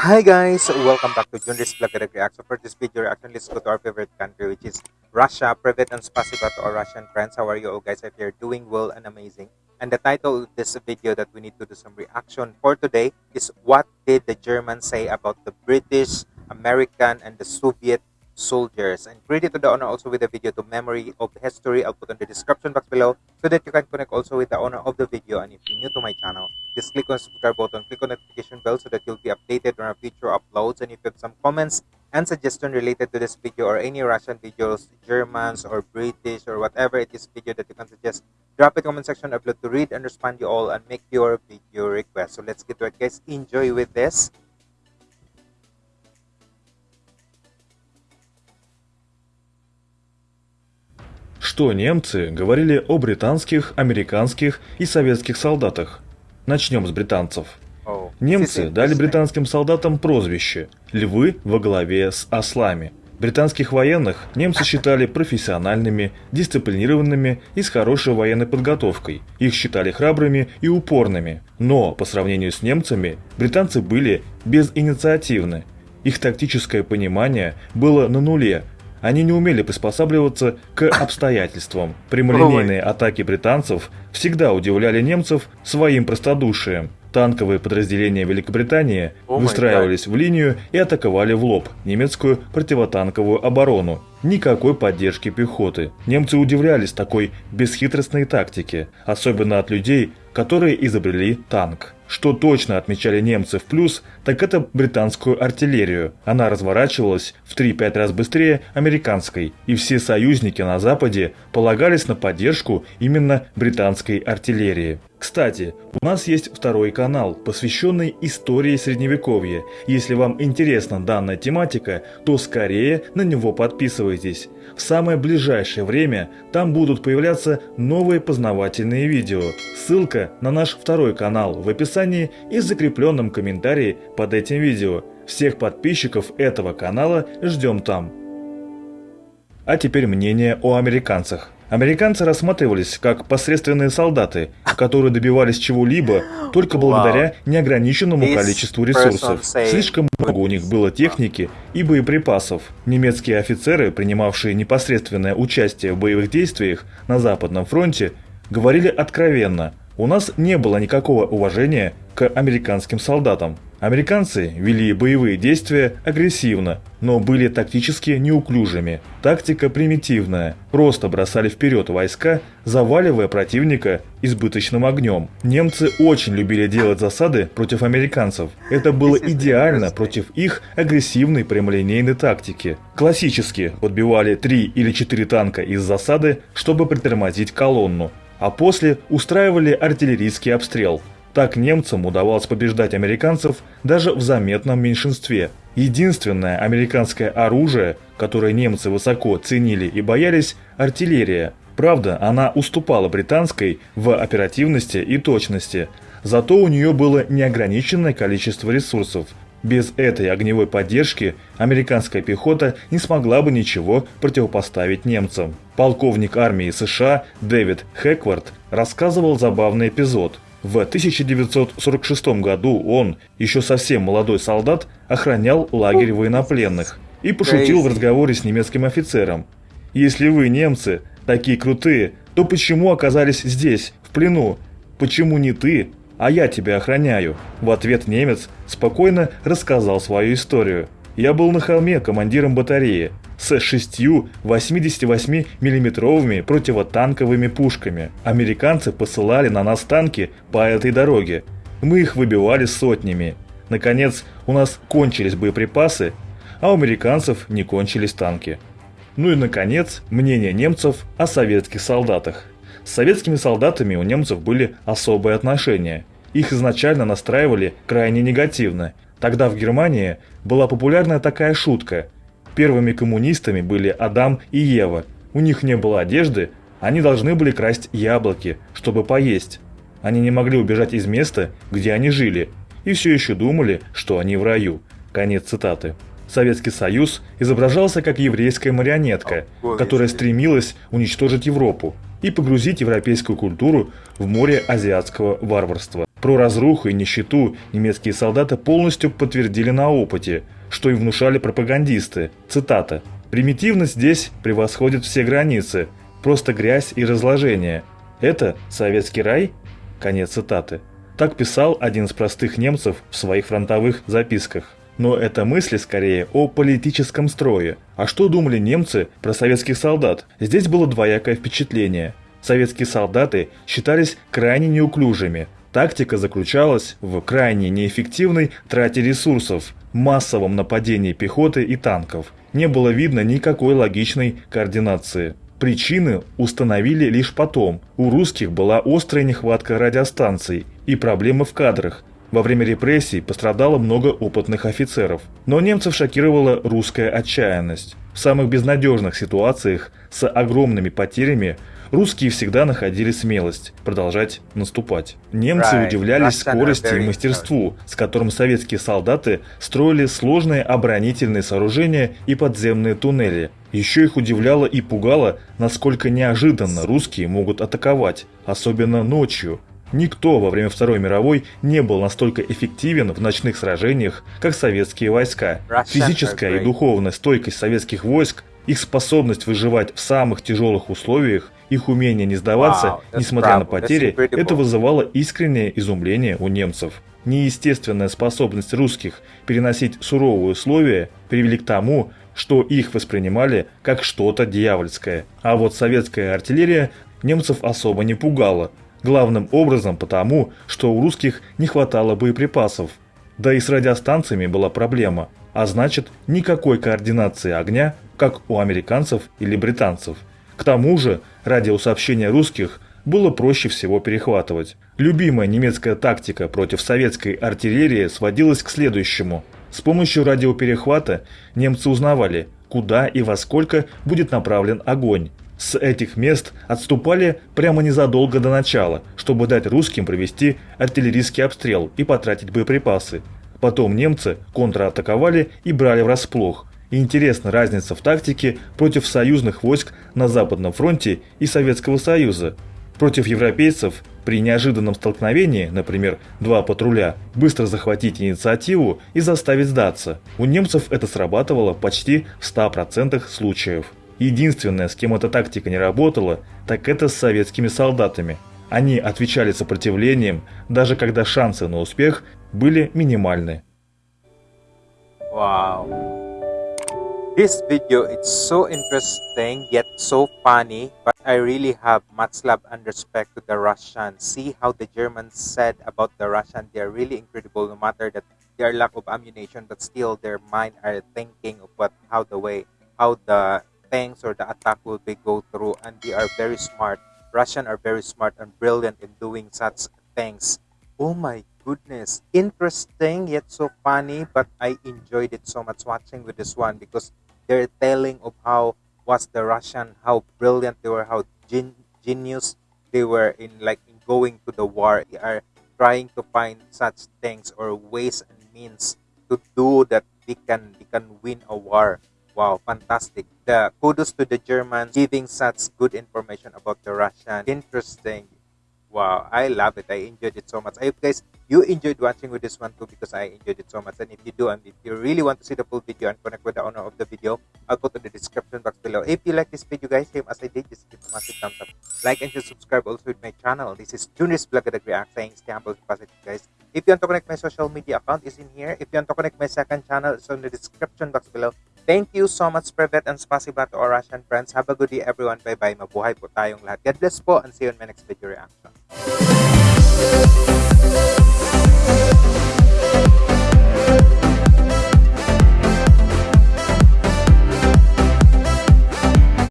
Hi guys, welcome back to Junris Vlog Reaction. For this video reaction, let's go to our favorite country which is Russia. Private and spasiba to our Russian friends. How are you all guys? If you're doing well and amazing. And the title of this video that we need to do some reaction for today is What did the Germans say about the British, American, and the Soviet soldiers? And credit to the owner also with the video to Memory of History. I'll put on the description box below so that you can connect also with the owner of the video. And if you're new to my channel, just click on the subscribe button, click on notification bell so that you'll be updated on our future uploads. And if you have some comments and suggestion related to this video or any Russian videos, Germans or British or whatever it is video that you can suggest, drop it comment section. I'd to read and respond you all and make your video request. So let's get to it guys. Enjoy with this. Что немцы говорили о британских, американских и советских солдатах? Начнем с британцев. Немцы дали британским солдатам прозвище «Львы во главе с ослами». Британских военных немцы считали профессиональными, дисциплинированными и с хорошей военной подготовкой. Их считали храбрыми и упорными. Но, по сравнению с немцами, британцы были безинициативны. Их тактическое понимание было на нуле. Они не умели приспосабливаться к обстоятельствам. Прямолинейные атаки британцев всегда удивляли немцев своим простодушием. Танковые подразделения Великобритании май выстраивались в линию и атаковали в лоб немецкую противотанковую оборону. Никакой поддержки пехоты. Немцы удивлялись такой бесхитростной тактике, особенно от людей, которые изобрели танк. Что точно отмечали немцы в плюс, так это британскую артиллерию. Она разворачивалась в 3-5 раз быстрее американской, и все союзники на Западе полагались на поддержку именно британской артиллерии. Кстати, у нас есть второй канал, посвященный истории Средневековья. Если вам интересна данная тематика, то скорее на него подписывайтесь. В самое ближайшее время там будут появляться новые познавательные видео. Ссылка на наш второй канал в описании и в закрепленном комментарии под этим видео. Всех подписчиков этого канала ждем там. А теперь мнение о американцах. Американцы рассматривались как посредственные солдаты, которые добивались чего-либо только благодаря неограниченному количеству ресурсов. Слишком много у них было техники и боеприпасов. Немецкие офицеры, принимавшие непосредственное участие в боевых действиях на Западном фронте, говорили откровенно, у нас не было никакого уважения к американским солдатам. Американцы вели боевые действия агрессивно, но были тактически неуклюжими. Тактика примитивная. Просто бросали вперед войска, заваливая противника избыточным огнем. Немцы очень любили делать засады против американцев. Это было идеально против их агрессивной прямолинейной тактики. Классически подбивали 3 или 4 танка из засады, чтобы притормозить колонну, а после устраивали артиллерийский обстрел. Так немцам удавалось побеждать американцев даже в заметном меньшинстве. Единственное американское оружие, которое немцы высоко ценили и боялись – артиллерия. Правда, она уступала британской в оперативности и точности, зато у нее было неограниченное количество ресурсов. Без этой огневой поддержки американская пехота не смогла бы ничего противопоставить немцам. Полковник армии США Дэвид Хэквард рассказывал забавный эпизод. В 1946 году он, еще совсем молодой солдат, охранял лагерь военнопленных и пошутил в разговоре с немецким офицером. «Если вы, немцы, такие крутые, то почему оказались здесь, в плену? Почему не ты, а я тебя охраняю?» В ответ немец спокойно рассказал свою историю. «Я был на холме командиром батареи с шестью 88 миллиметровыми противотанковыми пушками. Американцы посылали на нас танки по этой дороге. Мы их выбивали сотнями. Наконец, у нас кончились боеприпасы, а у американцев не кончились танки. Ну и, наконец, мнение немцев о советских солдатах. С советскими солдатами у немцев были особые отношения. Их изначально настраивали крайне негативно. Тогда в Германии была популярна такая шутка. Первыми коммунистами были Адам и Ева. У них не было одежды, они должны были красть яблоки, чтобы поесть. Они не могли убежать из места, где они жили, и все еще думали, что они в раю. Конец цитаты. Советский Союз изображался как еврейская марионетка, которая стремилась уничтожить Европу и погрузить европейскую культуру в море азиатского варварства. Про разруху и нищету немецкие солдаты полностью подтвердили на опыте, что и внушали пропагандисты. Цитата. «Примитивность здесь превосходит все границы, просто грязь и разложение. Это советский рай?» Конец цитаты. Так писал один из простых немцев в своих фронтовых записках. Но это мысли скорее о политическом строе. А что думали немцы про советских солдат? Здесь было двоякое впечатление. Советские солдаты считались крайне неуклюжими. Тактика заключалась в крайне неэффективной трате ресурсов, массовом нападении пехоты и танков. Не было видно никакой логичной координации. Причины установили лишь потом. У русских была острая нехватка радиостанций и проблемы в кадрах, во время репрессий пострадало много опытных офицеров, но немцев шокировала русская отчаянность. В самых безнадежных ситуациях с огромными потерями русские всегда находили смелость продолжать наступать. Немцы Right. удивлялись скорости и мастерству, с которым советские солдаты строили сложные оборонительные сооружения и подземные туннели. Еще их удивляло и пугало, насколько неожиданно русские могут атаковать, особенно ночью. Никто во время Второй мировой не был настолько эффективен в ночных сражениях, как советские войска. Физическая и духовная стойкость советских войск, их способность выживать в самых тяжелых условиях, их умение не сдаваться, Wow, несмотря на потери, это вызывало искреннее изумление у немцев. Неестественная способность русских переносить суровые условия привели к тому, что их воспринимали как что-то дьявольское. А вот советская артиллерия немцев особо не пугала. Главным образом потому, что у русских не хватало боеприпасов. Да и с радиостанциями была проблема, а значит никакой координации огня, как у американцев или британцев. К тому же радиосообщения русских было проще всего перехватывать. Любимая немецкая тактика против советской артиллерии сводилась к следующему. С помощью радиоперехвата немцы узнавали, куда и во сколько будет направлен огонь. С этих мест отступали прямо незадолго до начала, чтобы дать русским провести артиллерийский обстрел и потратить боеприпасы. Потом немцы контратаковали и брали врасплох. И интересна разница в тактике против союзных войск на Западном фронте и Советского Союза. Против европейцев при неожиданном столкновении, например, два патруля, быстро захватить инициативу и заставить сдаться. У немцев это срабатывало почти в 100% случаев. Единственное, с кем эта тактика не работала, так это с советскими солдатами. Они отвечали сопротивлением, даже когда шансы на успех были минимальны. Wow. This video it's so interesting yet so funny, but I really have much love and respect to the Russians. See how the Germans said about the Russian, they are really incredible no matter that they are lack of ammunition, but still their mind are thinking of what how the way how the things or the attack will be go through and they are very smart. Russian are very smart and brilliant in doing such things. Oh my goodness. Interesting yet so funny, but I enjoyed it so much watching with this one because they're telling of how was the Russian, how brilliant they were, how gen- genius they were in like in going to the war. They are trying to find such things or ways and means to do that they can they can win a war. Wow, fantastic. The kudos to the Germans giving such good information about the Russian. Interesting. Wow, I love it. I enjoyed it so much. I hope guys you enjoyed watching with this one too because I enjoyed it so much. And if you do, and if you really want to see the full video and connect with the owner of the video, I'll go to the description box below. If you like this video, guys, same as I did, just give a massive thumbs up. Like and just subscribe also with my channel. This is at the React saying stay humble positive, guys. If you want to connect my social media account is in here. If you want to connect my second channel, it's on the description box below. Thank you so much, Prevet and spasiba to our Russian friends. Have a good day, everyone. Bye-bye. Mabuhay po tayong lahat. God bless po and see you in my next video reaction.